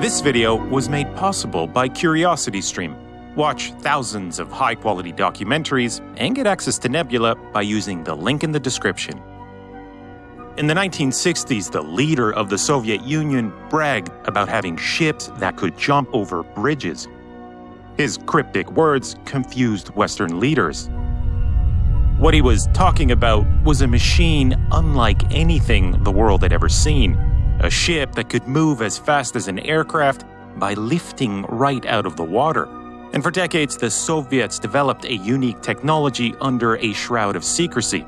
This video was made possible by CuriosityStream. Watch thousands of high quality documentaries and get access to Nebula by using the link in the description. In the 1960s, the leader of the Soviet Union bragged about having ships that could jump over bridges. His cryptic words confused Western leaders. What he was talking about was a machine unlike anything the world had ever seen a ship that could move as fast as an aircraft by lifting right out of the water. And for decades, the Soviets developed a unique technology under a shroud of secrecy.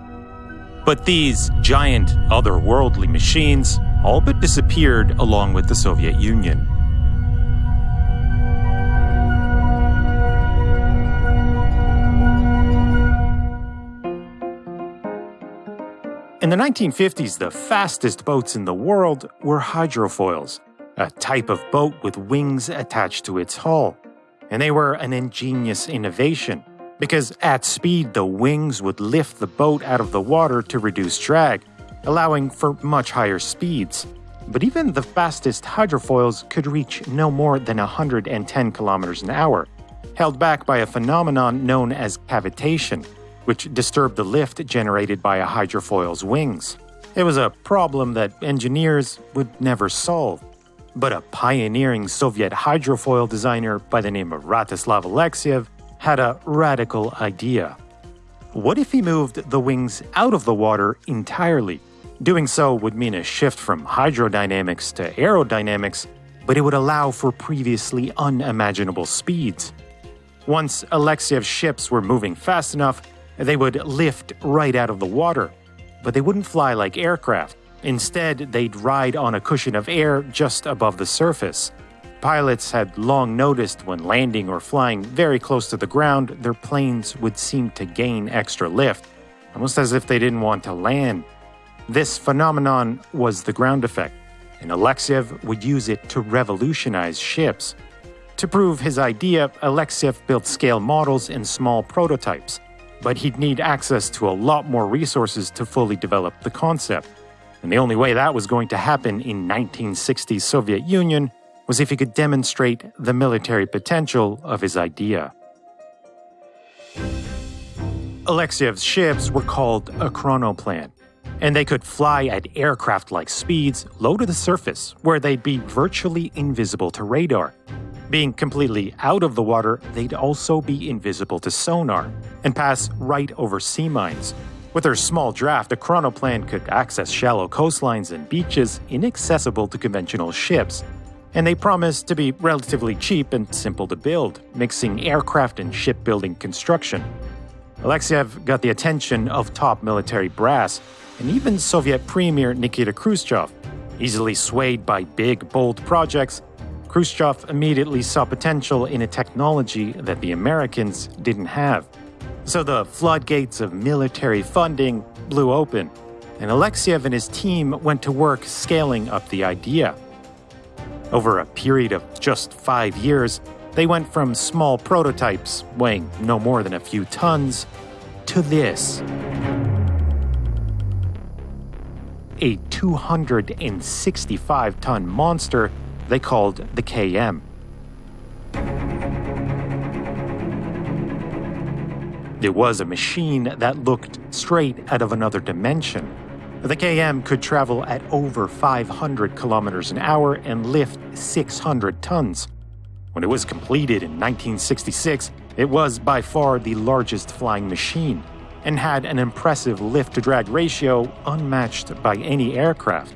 But these giant, otherworldly machines all but disappeared along with the Soviet Union. The 1950s, the fastest boats in the world were hydrofoils, a type of boat with wings attached to its hull. And they were an ingenious innovation, because at speed the wings would lift the boat out of the water to reduce drag, allowing for much higher speeds. But even the fastest hydrofoils could reach no more than 110 kilometers an hour, held back by a phenomenon known as cavitation which disturbed the lift generated by a hydrofoil's wings. It was a problem that engineers would never solve. But a pioneering Soviet hydrofoil designer by the name of Rostislav Alexeyev had a radical idea. What if he moved the wings out of the water entirely? Doing so would mean a shift from hydrodynamics to aerodynamics, but it would allow for previously unimaginable speeds. Once Alexeyev's ships were moving fast enough, they would lift right out of the water, but they wouldn't fly like aircraft. Instead, they'd ride on a cushion of air just above the surface. Pilots had long noticed when landing or flying very close to the ground, their planes would seem to gain extra lift, almost as if they didn't want to land. This phenomenon was the ground effect, and Alexeyev would use it to revolutionize ships. To prove his idea, Alexeyev built scale models and small prototypes but he'd need access to a lot more resources to fully develop the concept. And the only way that was going to happen in 1960s Soviet Union was if he could demonstrate the military potential of his idea. Alexeyev's ships were called ekranoplan, and they could fly at aircraft-like speeds low to the surface, where they'd be virtually invisible to radar. Being completely out of the water, they'd also be invisible to sonar and pass right over sea mines. With their small draft, ekranoplan could access shallow coastlines and beaches inaccessible to conventional ships. And they promised to be relatively cheap and simple to build, mixing aircraft and shipbuilding construction. Alexeyev got the attention of top military brass, and even Soviet Premier Nikita Khrushchev. Easily swayed by big, bold projects, Khrushchev immediately saw potential in a technology that the Americans didn't have. So the floodgates of military funding blew open, and Alexeyev and his team went to work scaling up the idea. Over a period of just five years, they went from small prototypes weighing no more than a few tons to this. A 265 ton monster they called the KM. It was a machine that looked straight out of another dimension. The KM could travel at over 500 kilometers an hour and lift 600 tons. When it was completed in 1966, it was by far the largest flying machine and had an impressive lift to drag ratio unmatched by any aircraft.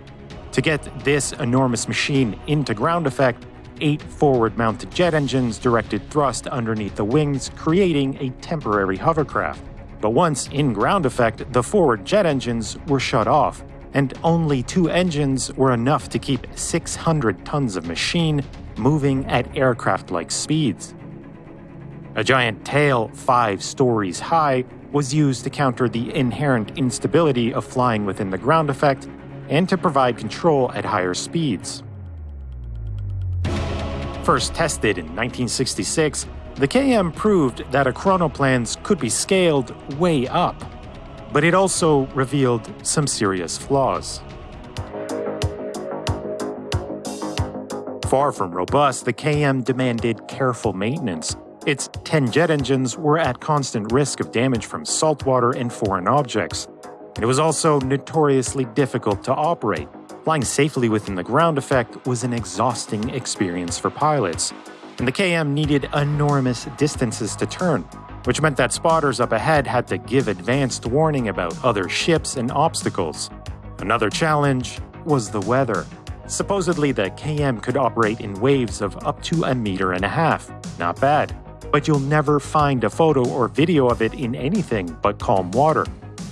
To get this enormous machine into ground effect, eight forward-mounted jet engines directed thrust underneath the wings, creating a temporary hovercraft. But once in ground effect, the forward jet engines were shut off, and only two engines were enough to keep 600 tons of machine moving at aircraft-like speeds. A giant tail five stories high was used to counter the inherent instability of flying within the ground effect and to provide control at higher speeds. First tested in 1966, the KM proved that ekranoplans could be scaled way up, but it also revealed some serious flaws. Far from robust, the KM demanded careful maintenance. Its 10 jet engines were at constant risk of damage from saltwater and foreign objects. It was also notoriously difficult to operate. Flying safely within the ground effect was an exhausting experience for pilots, and the KM needed enormous distances to turn, which meant that spotters up ahead had to give advanced warning about other ships and obstacles. Another challenge was the weather. Supposedly, the KM could operate in waves of up to a meter and a half. Not bad. But you'll never find a photo or video of it in anything but calm water.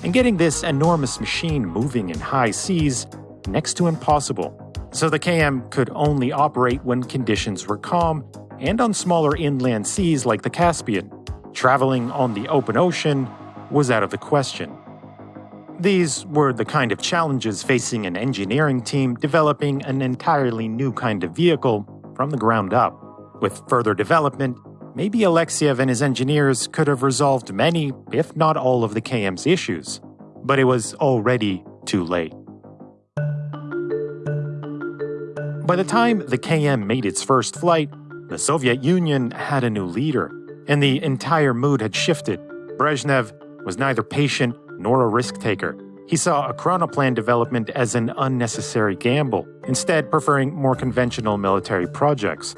And getting this enormous machine moving in high seas next to impossible. So the KM could only operate when conditions were calm and on smaller inland seas like the Caspian. Traveling on the open ocean was out of the question. These were the kind of challenges facing an engineering team developing an entirely new kind of vehicle from the ground up. With further development, maybe Alexeyev and his engineers could have resolved many, if not all, of the KM's issues. But it was already too late. By the time the KM made its first flight, the Soviet Union had a new leader, and the entire mood had shifted. Brezhnev was neither patient nor a risk taker. He saw ekranoplan development as an unnecessary gamble, instead, preferring more conventional military projects.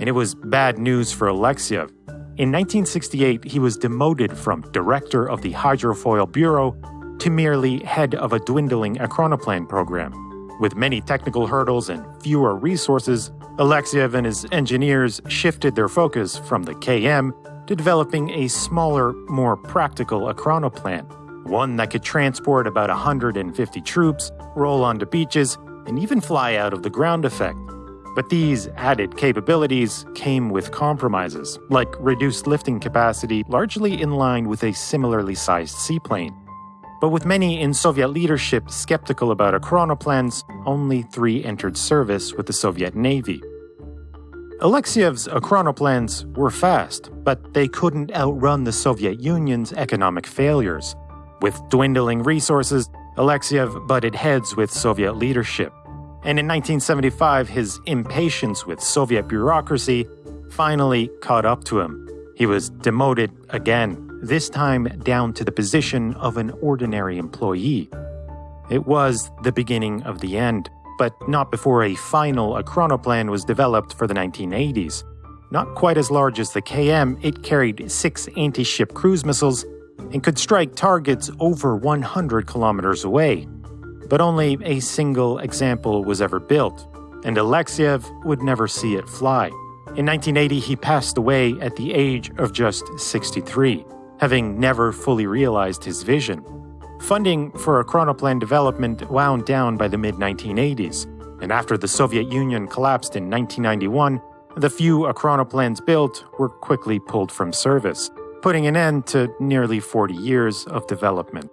And it was bad news for Alexeyev. In 1968, he was demoted from director of the Hydrofoil Bureau to merely head of a dwindling ekranoplan program. With many technical hurdles and fewer resources, Alexeyev and his engineers shifted their focus from the KM to developing a smaller, more practical ekranoplan, one that could transport about 150 troops, roll onto beaches, and even fly out of the ground effect. But these added capabilities came with compromises, like reduced lifting capacity largely in line with a similarly sized seaplane. But with many in Soviet leadership skeptical about ekranoplans, only three entered service with the Soviet Navy. Alexeyev's ekranoplans were fast, but they couldn't outrun the Soviet Union's economic failures. With dwindling resources, Alexeyev butted heads with Soviet leadership. And in 1975, his impatience with Soviet bureaucracy finally caught up to him. He was demoted again this time down to the position of an ordinary employee. It was the beginning of the end, but not before a final ekranoplan was developed for the 1980s. Not quite as large as the KM, it carried six anti ship cruise missiles and could strike targets over 100 kilometers away. But only a single example was ever built, and Alexeyev would never see it fly. In 1980, he passed away at the age of just 63 having never fully realized his vision. Funding for ekranoplan development wound down by the mid 1980s, and after the Soviet Union collapsed in 1991, the few ekranoplans built were quickly pulled from service, putting an end to nearly 40 years of development.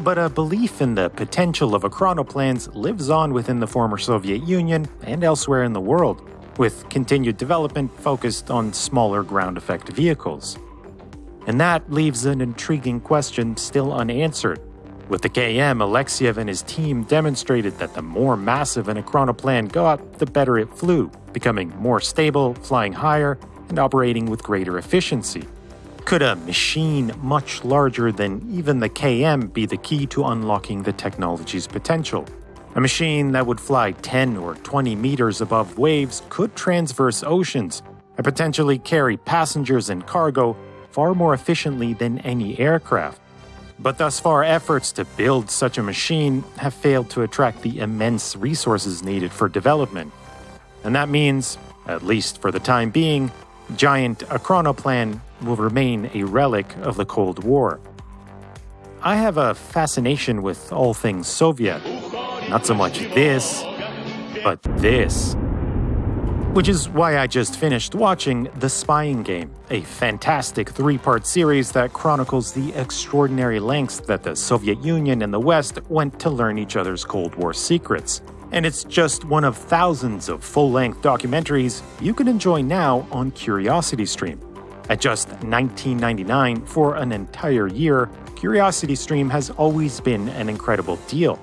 But a belief in the potential of ekranoplans lives on within the former Soviet Union and elsewhere in the world, with continued development focused on smaller ground effect vehicles. And that leaves an intriguing question still unanswered. With the KM, Alexeyev and his team demonstrated that the more massive an ekranoplan got, the better it flew, becoming more stable, flying higher, and operating with greater efficiency. Could a machine much larger than even the KM be the key to unlocking the technology's potential? A machine that would fly 10 or 20 meters above waves could transverse oceans and potentially carry passengers and cargo far more efficiently than any aircraft. But thus far, efforts to build such a machine have failed to attract the immense resources needed for development. And that means, at least for the time being, giant Ekranoplan will remain a relic of the Cold War. I have a fascination with all things Soviet. Not so much this, but this. Which is why I just finished watching The Spying Game, a fantastic three part series that chronicles the extraordinary lengths that the Soviet Union and the West went to learn each other's Cold War secrets. And it's just one of thousands of full length documentaries you can enjoy now on CuriosityStream. At just $19.99 for an entire year, CuriosityStream has always been an incredible deal.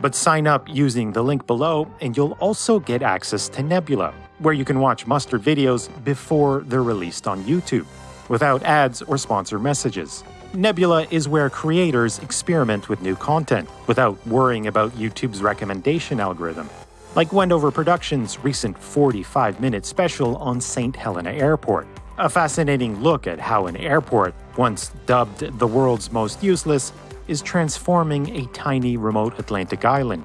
But sign up using the link below, and you'll also get access to Nebula, where you can watch Mustard videos before they're released on YouTube, without ads or sponsor messages. Nebula is where creators experiment with new content without worrying about YouTube's recommendation algorithm. Like Wendover Productions' recent 45 minute special on St. Helena Airport. A fascinating look at how an airport, once dubbed the world's most useless, is transforming a tiny remote Atlantic island.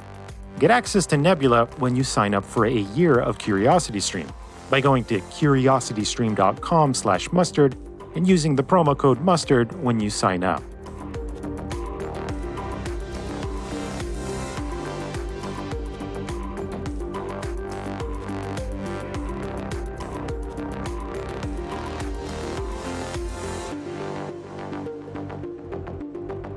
Get access to Nebula when you sign up for a year of CuriosityStream by going to curiositystream.com/mustard and using the promo code mustard when you sign up.